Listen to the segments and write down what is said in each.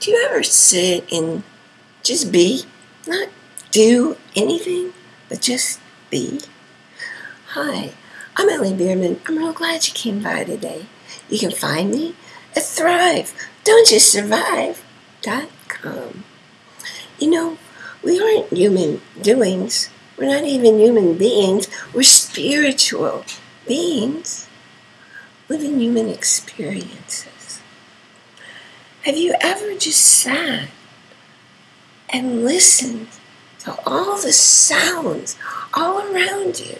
Do you ever sit and just be? Not do anything, but just be? Hi, I'm Ellie Bierman. I'm real glad you came by today. You can find me at Thrive. Don't just survive.com. You know, we aren't human doings. We're not even human beings. We're spiritual beings living human experiences. Have you ever just sat and listened to all the sounds all around you?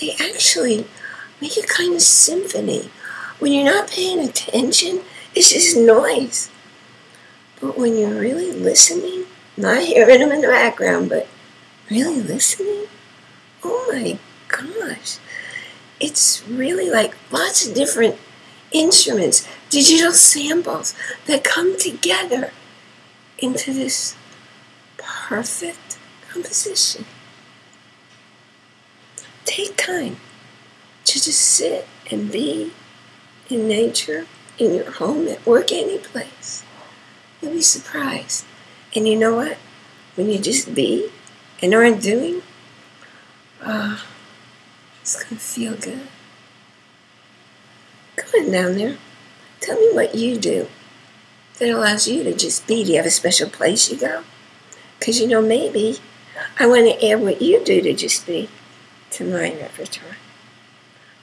They actually make a kind of symphony. When you're not paying attention, it's just noise. But when you're really listening, not hearing them in the background, but really listening, oh my gosh, it's really like lots of different instruments, digital samples that come together into this perfect composition. Take time to just sit and be in nature, in your home, at work, any place. You'll be surprised. And you know what? When you just be and aren't doing, uh, it's going to feel good. Come on down there. Tell me what you do that allows you to just be. Do you have a special place you go? Because, you know, maybe I want to add what you do to just be to my repertoire.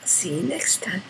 I'll see you next time.